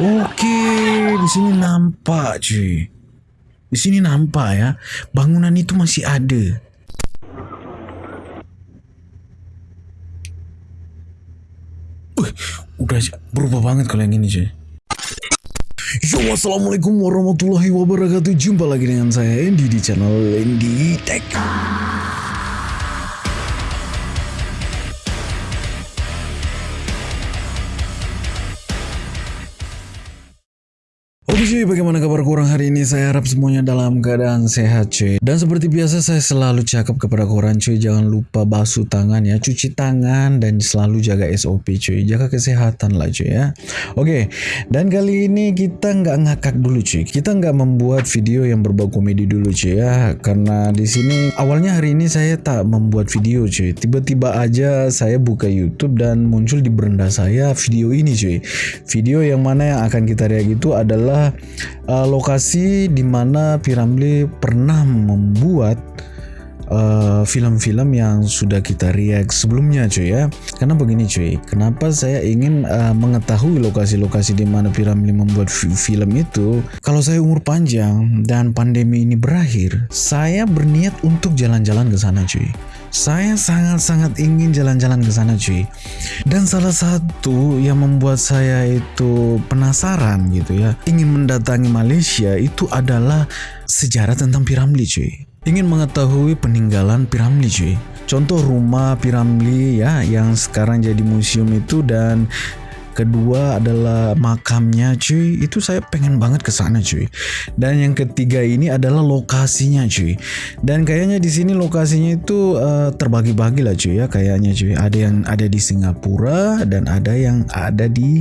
Oke, di sini nampak cuy. Di sini nampak ya, bangunan itu masih ada. Wih, udah berubah banget kalau yang ini cuy. Yo, assalamualaikum warahmatullahi wabarakatuh. Jumpa lagi dengan saya Andy di channel Andy Tech. Cuy, bagaimana kabar kurang hari ini? Saya harap semuanya dalam keadaan sehat cuy. Dan seperti biasa saya selalu cakap kepada korang cuy, jangan lupa basuh tangan ya, cuci tangan dan selalu jaga SOP cuy, jaga kesehatan lah cuy ya. Oke, dan kali ini kita nggak ngakak dulu cuy, kita nggak membuat video yang berbau komedi dulu cuy ya, karena di sini awalnya hari ini saya tak membuat video cuy, tiba-tiba aja saya buka YouTube dan muncul di beranda saya video ini cuy, video yang mana yang akan kita react itu adalah uh, lokasi di mana Piramli pernah membuat uh, film-film uh, yang sudah kita react sebelumnya cuy ya karena begini cuy kenapa saya ingin uh, mengetahui lokasi-lokasi di mana Piramli membuat film itu kalau saya umur panjang dan pandemi ini berakhir saya berniat untuk jalan-jalan ke sana cuy saya sangat-sangat ingin jalan-jalan ke sana cuy. Dan salah satu yang membuat saya itu penasaran gitu ya, ingin mendatangi Malaysia itu adalah sejarah tentang Piramli cuy. Ingin mengetahui peninggalan Piramli cuy. Contoh rumah Piramli ya yang sekarang jadi museum itu dan kedua adalah makamnya cuy. Itu saya pengen banget ke sana cuy. Dan yang ketiga ini adalah lokasinya cuy. Dan kayaknya di sini lokasinya itu uh, terbagi-bagi lah cuy ya kayaknya cuy. Ada yang ada di Singapura dan ada yang ada di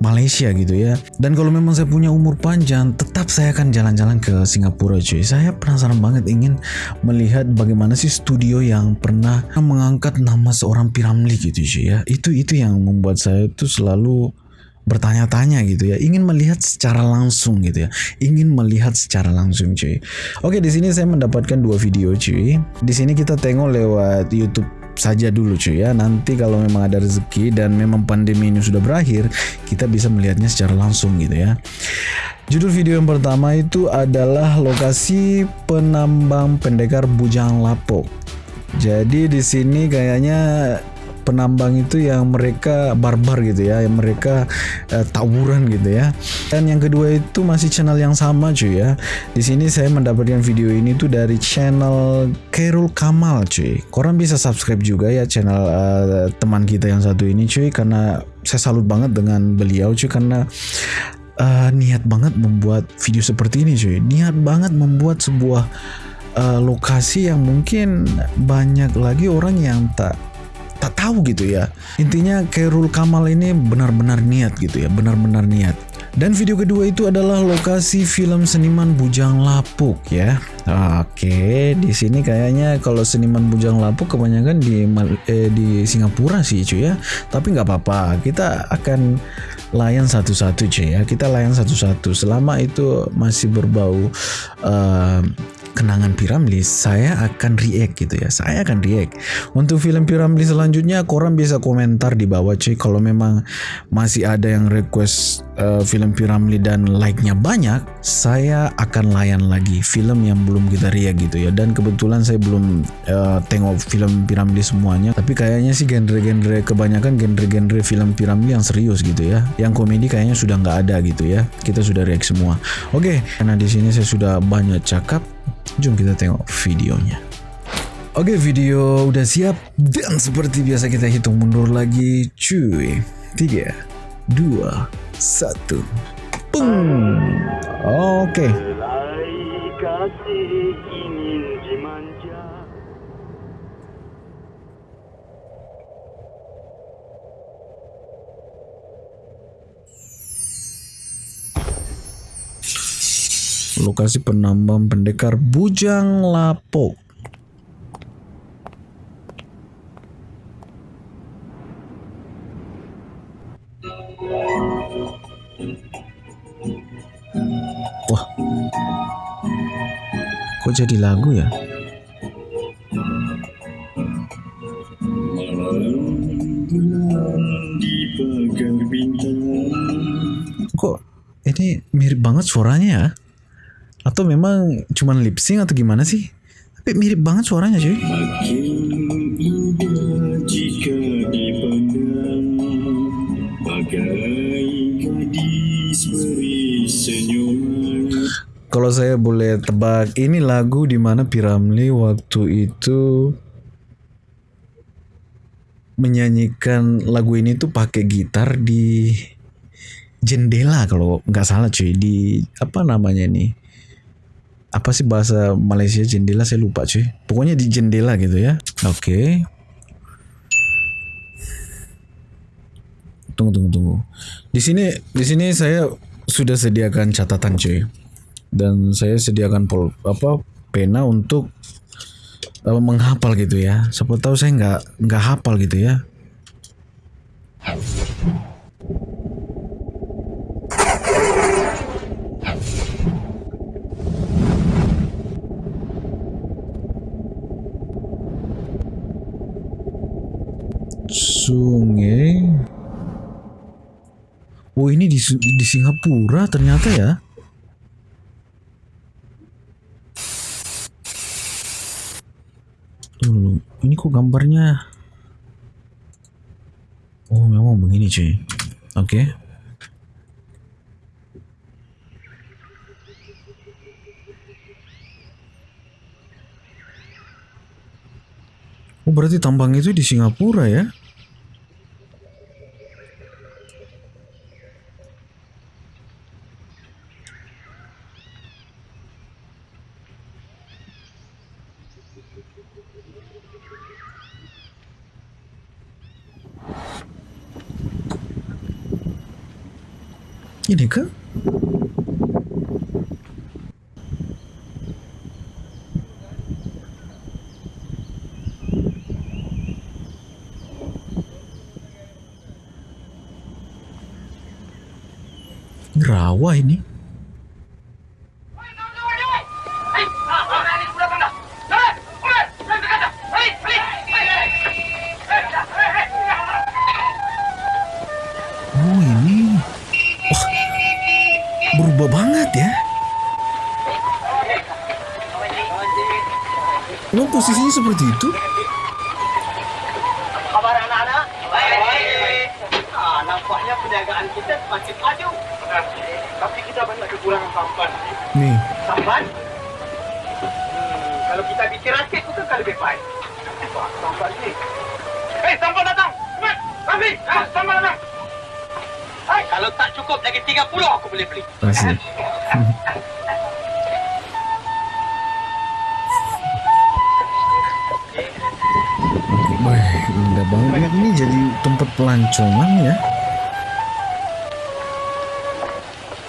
Malaysia gitu ya. Dan kalau memang saya punya umur panjang, tetap saya akan jalan-jalan ke Singapura cuy. Saya penasaran banget ingin melihat bagaimana sih studio yang pernah mengangkat nama seorang Piramli gitu cuy ya. Itu itu yang membuat saya itu selalu bertanya-tanya gitu ya, ingin melihat secara langsung gitu ya, ingin melihat secara langsung cuy. Oke di sini saya mendapatkan dua video cuy. Di sini kita tengok lewat YouTube saja dulu cuy ya. Nanti kalau memang ada rezeki dan memang pandemi ini sudah berakhir, kita bisa melihatnya secara langsung gitu ya. Judul video yang pertama itu adalah lokasi penambang pendekar Bujang Lapok. Jadi di sini kayaknya penambang itu yang mereka barbar gitu ya, yang mereka uh, tawuran gitu ya. Dan yang kedua itu masih channel yang sama cuy ya. Di sini saya mendapatkan video ini tuh dari channel Kerul Kamal cuy. Korang bisa subscribe juga ya channel uh, teman kita yang satu ini cuy karena saya salut banget dengan beliau cuy karena uh, niat banget membuat video seperti ini cuy. Niat banget membuat sebuah uh, lokasi yang mungkin banyak lagi orang yang tak tak tahu gitu ya. Intinya Kairul Kamal ini benar-benar niat gitu ya, benar-benar niat. Dan video kedua itu adalah lokasi film seniman Bujang Lapuk ya. Oke, di sini kayaknya kalau seniman Bujang Lapuk kebanyakan di eh, di Singapura sih cuy ya. Tapi nggak apa-apa, kita akan layan satu-satu cuy ya. Kita layan satu-satu. Selama itu masih berbau uh, kenangan Piramli, saya akan react gitu ya. Saya akan react. Untuk film Piramli selanjutnya, korang bisa komentar di bawah cuy. Kalau memang masih ada yang request uh, film Piramli dan like-nya banyak, saya akan layan lagi film yang belum kita react gitu ya. Dan kebetulan saya belum uh, tengok film Piramli semuanya. Tapi kayaknya sih genre-genre kebanyakan genre-genre film Piramli yang serius gitu ya. Yang komedi kayaknya sudah nggak ada gitu ya. Kita sudah react semua. Oke, okay, karena di sini saya sudah banyak cakap Jom kita tengok videonya. Oke video udah siap dan seperti biasa kita hitung mundur lagi cuy. 3, 2, 1. Pung. Oke. Lokasi penambang pendekar Bujang Lapok. Wah, kok jadi lagu ya? Kok ini mirip banget suaranya ya. Atau memang cuman lip sync atau gimana sih? Tapi mirip banget suaranya cuy. Kalau saya boleh tebak, ini lagu di mana Piramli waktu itu menyanyikan lagu ini tuh pakai gitar di jendela kalau nggak salah cuy di apa namanya nih apa sih bahasa Malaysia jendela? Saya lupa cuy. Pokoknya di jendela gitu ya. Oke. Tunggu tunggu tunggu. Di sini di sini saya sudah sediakan catatan cuy. Dan saya sediakan pol apa pena untuk uh, menghafal gitu ya. Siapa tahu saya nggak nggak hafal gitu ya oh ini di di Singapura ternyata ya? Dulu, ini kok gambarnya? Oh memang begini cuy. Oke. Oh berarti tambang itu di Singapura ya Ini? Ini Rawa ini. Seperti itu? Kabar anak-anak? Baik. Ah, nampaknya perniagaan kita semakin maju. Tapi kita banyak kekurangan sampan. Nih, Sampan? Hmm, kalau kita bikin rakit kan lebih baik. Sampan ni. Hei, sampan datang! Cepat! Rafi! Ah, sampan datang! Hai, kalau tak cukup lagi 30 aku boleh beli. asik. Wah, indah banget. Ini jadi tempat pelancongan ya.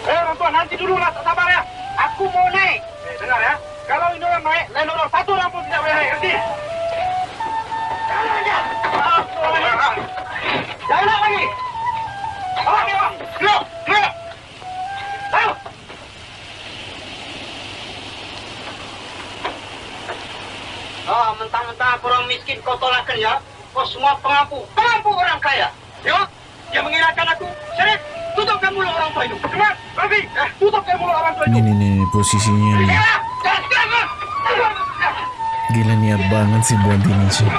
Eh, orang tua, nanti dulu lah, tak sabar ya. Aku mau naik. Eh, dengar ya. Kalau ini orang naik, lain orang satu orang pun tidak boleh naik. Nanti. Jangan. Jangan nak lagi. Ni, awak. Gerak, gerak. Ayo. Ah, mentang-mentang aku orang miskin kau tolakkan ya. Kau semua pengampu. Pengampu orang kaya. Ya? Dia mengirakan aku. Syarif, tutupkan mulut orang tua itu. Cepat, Rafi. Eh, tutupkan mulut orang tua itu. Ini nih, posisinya nih. Gila niat banget sih buat ini sih.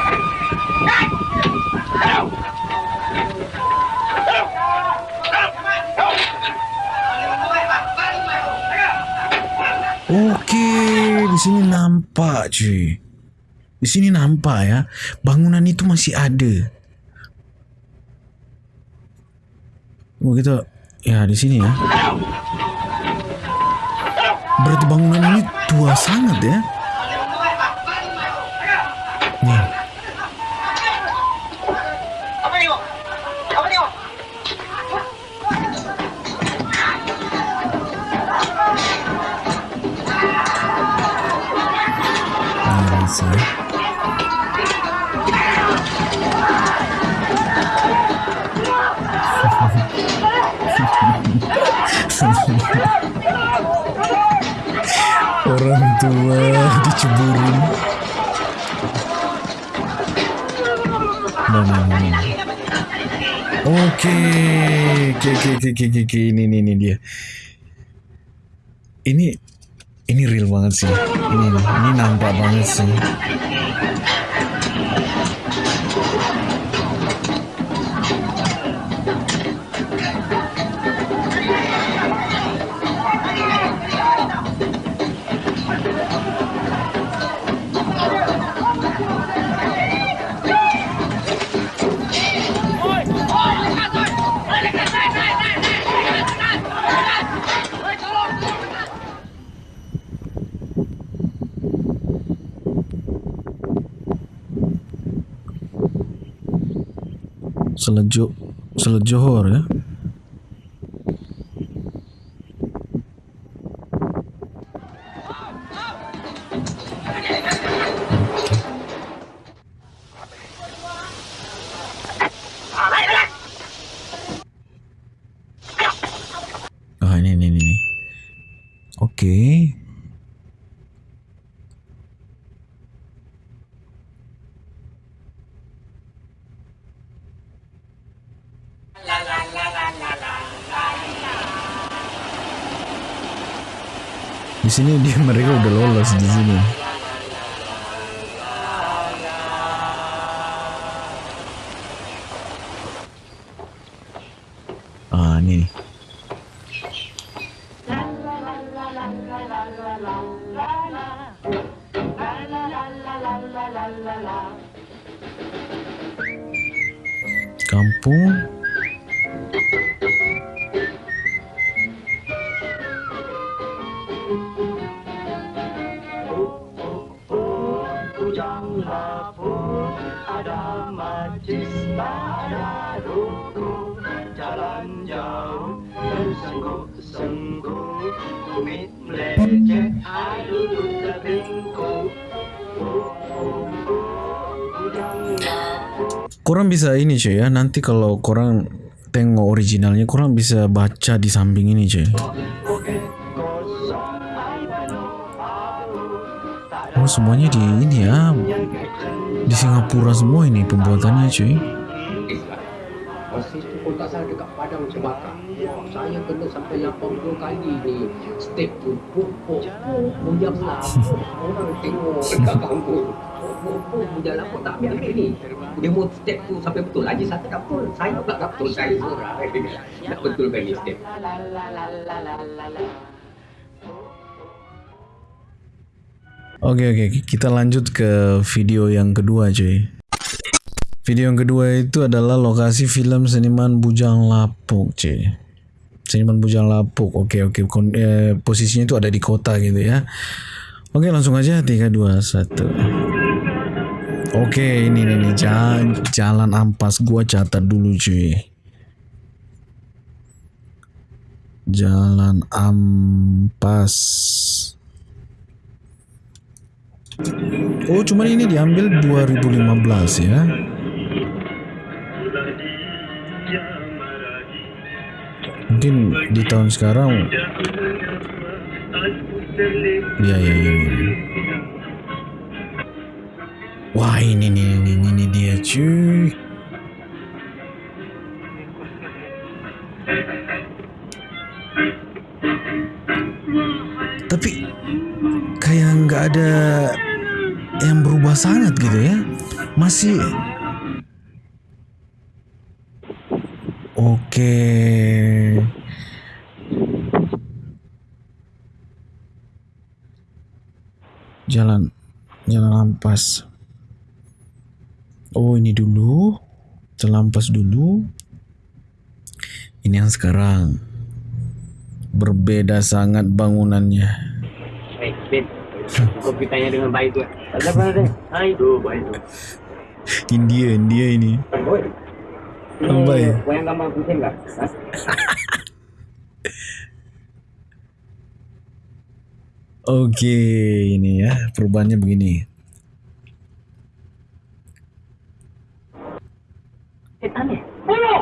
Oke, di sini nampak cuy. Di sini nampak ya, bangunan itu masih ada. Oh kita, ya di sini ya. Berarti bangunan ini tua sangat ya. Nih, Apa Orang tua diceburin. Nah, nah, nah, nah. Oke, oke, oke, oke, oke, oke, ini, ini, ini dia. ini ini real banget sih. Ini ini nampak banget sih. Selejo Selet Johor ya. Sini dia mereka udah lolos di sini. Ah ini. Kampung Korang bisa ini cuy ya Nanti kalau korang tengok originalnya Korang bisa baca di samping ini cuy Oh semuanya di ini ya Di Singapura semua ini pembuatannya cuy Masa tak salah dekat Padang. Saya kena sampai 80 kali ni. Steak tu pupuk, bujang lapuk. Orang tengok dekat kampung. Pupuk, bujang lapuk tak ni. Dia mau step tu sampai betul. Lagi satu tak betul. Saya pula tak betul. Saya seorang. Tak betulkan ni step. Oke oke kita lanjut ke video yang kedua cuy Video yang kedua itu adalah lokasi film seniman Bujang Lapuk cuy Seniman Bujang Lapuk Oke oke Kon- eh, Posisinya itu ada di kota gitu ya Oke langsung aja 3 2 1 Oke ini nih, nih jalan, jalan ampas gua catat dulu cuy Jalan ampas Oh, cuman ini diambil 2015 ya. Mungkin di tahun sekarang Ya ya ya. ya. Wah, ini nih ini, ini, dia cuy. Tapi kayak nggak ada yang berubah sangat gitu ya. Masih. Oke. Jalan jalan ampas oh ini dulu jalan ampas dulu ini yang sekarang berbeda sangat bangunannya Eh, Ben. Dengan baik ada apa-apa. Hai. Tu, baik. India India ini. Apa ya? Gambar? Ha? Oke, ini ya perubahannya begini. Tanya. Boyo!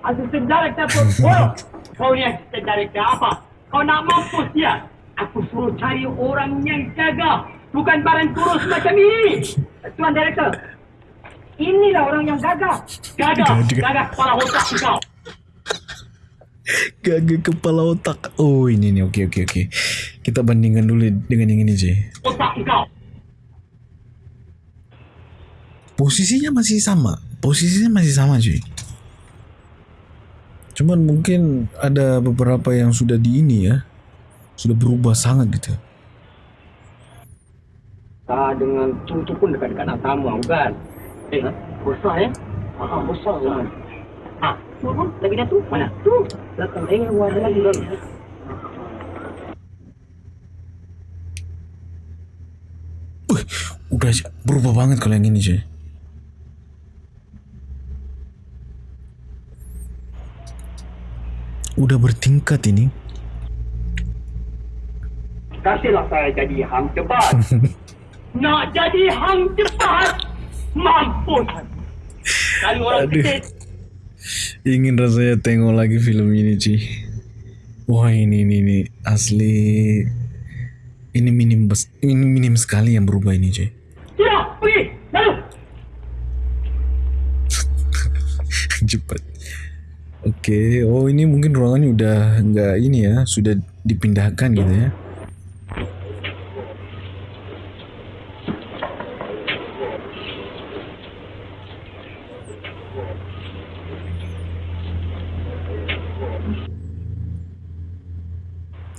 Assistant Director pun boyo! Kau ni Assistant Director apa? Kau nak mampus dia? Aku suruh cari orang yang gagah. Bukan barang kurus macam ini. Tuan Director. Inilah orang yang. Gagah. Gagah. Gagah kepala otak kau. Gagak kepala otak. Oh ini nih oke oke oke. Kita bandingkan dulu dengan yang ini cuy. Otak kau. Posisinya masih sama. Posisinya masih sama cuy. Cuman mungkin ada beberapa yang sudah di ini ya. Sudah berubah sangat gitu. Ah, dengan tu tu pun dekat-dekat nak tamu kan. Eh, besar ya? Ah, besar kan. Ah, tu pun lagi dah tu. Mana? Tu, belakang eh ada lagi dalam. Wih, udah berubah banget kalau yang ini cuy. Udah bertingkat ini. Kasihlah saya jadi hang cepat. Nak jadi hang cepat. Mampus. Kali orang Aduh. kecil. Ingin rasanya tengok lagi film ini cuy. Wah ini ini ini asli. Ini minim bes- ini minim sekali yang berubah ini cuy. Sudah, pergi. Lalu. Cepat. Oke, oh ini mungkin ruangannya udah nggak ini ya, sudah dipindahkan gitu ya.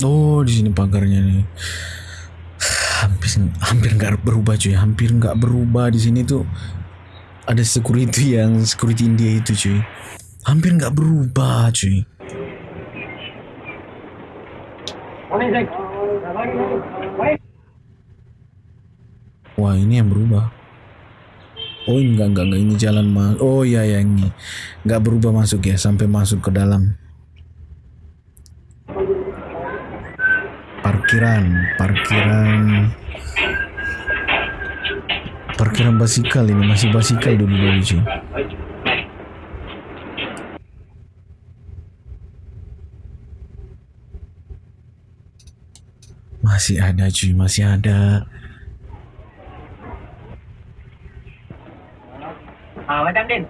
Oh, di sini pagarnya nih. Hampir hampir nggak berubah cuy, hampir nggak berubah di sini tuh ada security yang security India itu cuy hampir nggak berubah cuy. Wah ini yang berubah. Oh enggak enggak enggak ini jalan mas oh iya ya ini. Nggak berubah masuk ya sampai masuk ke dalam. Parkiran parkiran. Parkiran basikal ini masih basikal dulu dulu cuy masih ada cuy masih ada Ah, Madam Din.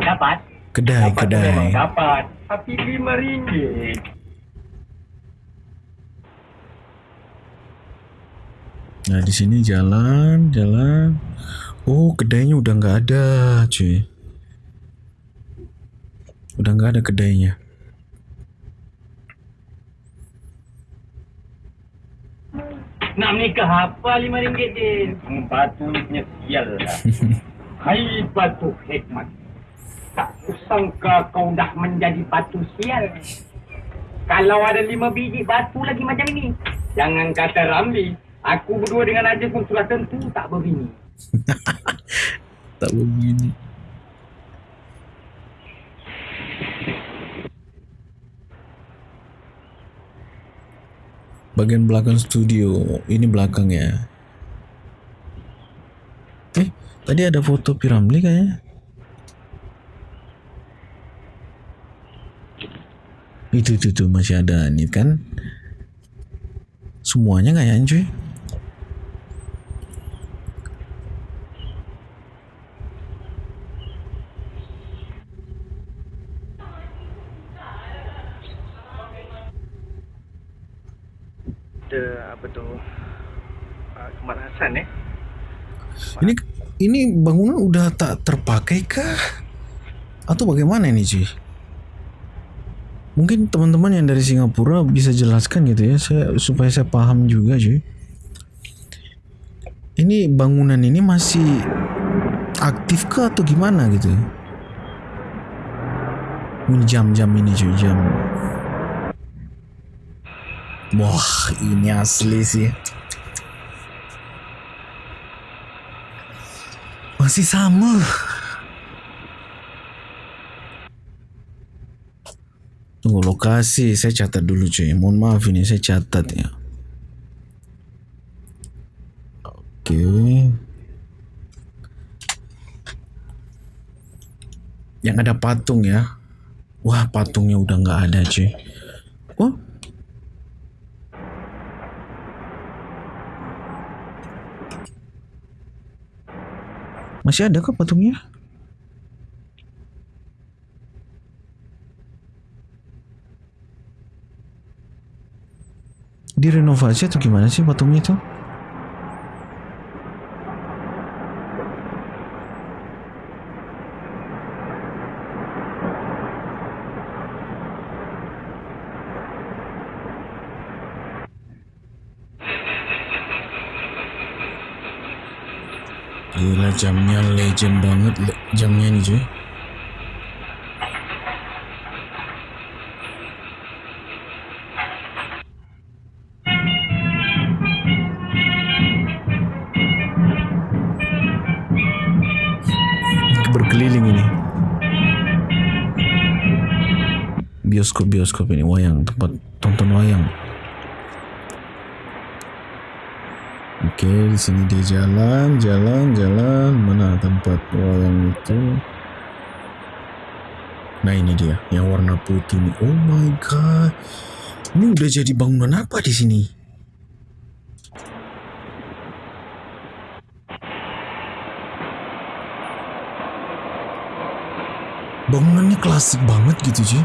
Dapat? kedai Dapat kedai dapat. Tapi lima ringgit. Nah di sini jalan, jalan. Oh kedainya udah nggak ada, cuy. Udah nggak ada kedainya. Nak menikah apa lima ringgit Din? Hmm, batu ni punya sial lah. Hai batu hikmat. Tak kusangka kau dah menjadi batu sial. Kalau ada lima biji batu lagi macam ini. Jangan kata Ramli. Aku berdua dengan Ajaz pun sudah tentu tak berbini. Tak begini. Bagian belakang studio, ini belakangnya. Eh, tadi ada foto Piramli kayaknya. Itu itu tuh masih ada ini kan. Semuanya kayaknya cuy. Ada apa tu? Uh, kemarasan eh. Ini ini bangunan udah tak terpakai kah? Atau bagaimana ini cuy? Mungkin teman-teman yang dari Singapura bisa jelaskan gitu ya, saya supaya saya paham juga cuy. Ini bangunan ini masih aktif kah atau gimana gitu? Ini jam-jam ini cuy, jam. Wah, ini asli sih. Masih sama. Tunggu lokasi, saya catat dulu cuy. Mohon maaf ini saya catat ya. Oke. Yang ada patung ya. Wah patungnya udah nggak ada cuy. Masih ada kah patungnya? Direnovasi atau gimana sih patungnya itu? Gila jamnya legend banget le- jamnya ini cuy. Berkeliling ini. Bioskop-bioskop ini wayang tempat tonton wayang. Oke, di sini dia jalan, jalan, jalan. Mana tempat wayang itu? Nah ini dia, yang warna putih ini. Oh my god, ini udah jadi bangunan apa di sini? Bangunannya klasik banget gitu cuy.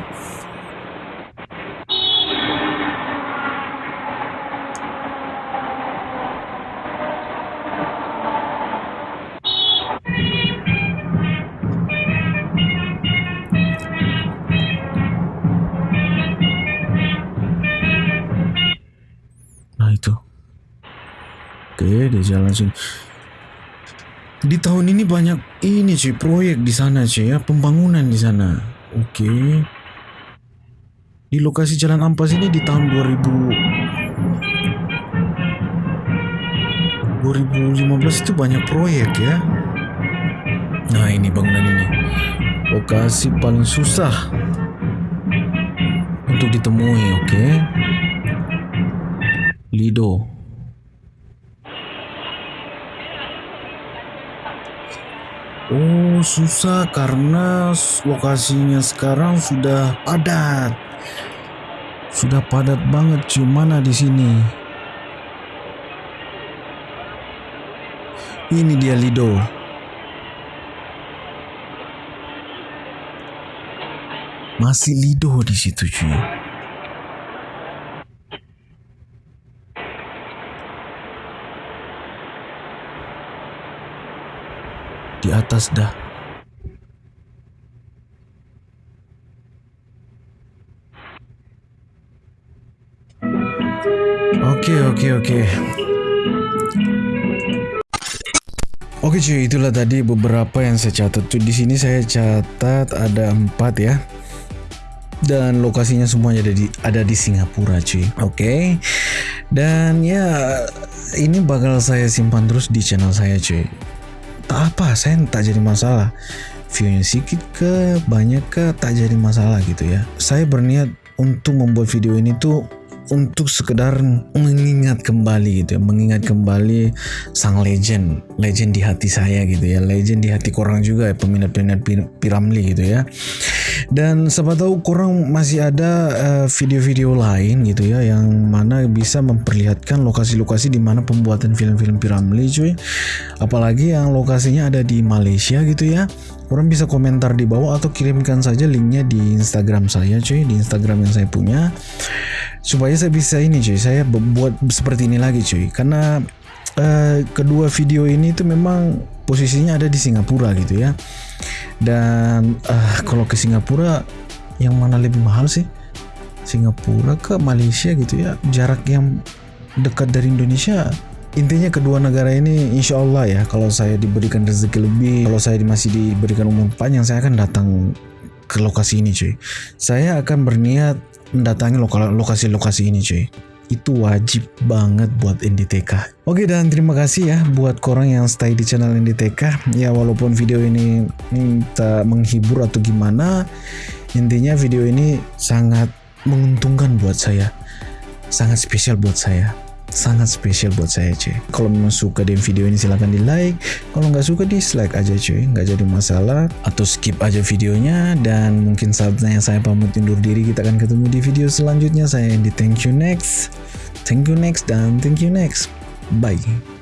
Sini. Di tahun ini banyak ini cuy, proyek di sana cuy ya, pembangunan di sana. Oke. Di lokasi Jalan Ampas ini di tahun 2000 2015 itu banyak proyek ya. Nah, ini bangunan ini. Lokasi paling susah untuk ditemui, oke? Lido. Oh, susah karena lokasinya sekarang sudah padat. Sudah padat banget cuman di sini. Ini dia Lido. Masih Lido di situ cuy. Di atas dah. Oke oke oke. Oke cuy, itulah tadi beberapa yang saya catat. Cuy, di sini saya catat ada empat ya. Dan lokasinya semuanya ada di ada di Singapura cuy. Oke. Dan ya ini bakal saya simpan terus di channel saya cuy. Tak apa, saya tak jadi masalah. Viewnya sedikit ke banyak ke tak jadi masalah gitu ya. Saya berniat untuk membuat video ini tuh untuk sekedar mengingat kembali gitu ya, mengingat kembali sang legend, legend di hati saya gitu ya, legend di hati korang juga ya, peminat-peminat Pir- Piramli gitu ya. Dan siapa tahu kurang masih ada eh, video-video lain gitu ya yang mana bisa memperlihatkan lokasi-lokasi di mana pembuatan film-film Piramli cuy. Apalagi yang lokasinya ada di Malaysia gitu ya. Orang bisa komentar di bawah atau kirimkan saja linknya di Instagram saya cuy, di Instagram yang saya punya supaya saya bisa ini cuy saya bu- buat seperti ini lagi cuy karena eh, kedua video ini itu memang posisinya ada di Singapura gitu ya. Dan eh, kalau ke Singapura yang mana lebih mahal sih? Singapura ke Malaysia gitu ya? Jarak yang dekat dari Indonesia intinya kedua negara ini insya Allah ya kalau saya diberikan rezeki lebih kalau saya masih diberikan umur panjang saya akan datang ke lokasi ini cuy. Saya akan berniat mendatangi loka- lokasi-lokasi ini cuy itu wajib banget buat NDTK oke dan terima kasih ya buat korang yang stay di channel NDTK ya walaupun video ini tak menghibur atau gimana intinya video ini sangat menguntungkan buat saya. Sangat spesial buat saya sangat spesial buat saya cuy. Kalau memang suka dengan video ini silahkan di like kalau nggak suka dislike aja cuy. Nggak jadi masalah. Atau skip aja videonya dan mungkin saatnya saya pamit undur diri kita akan ketemu di video selanjutnya. Saya di thank you next. Thank you next dan thank you next. Bye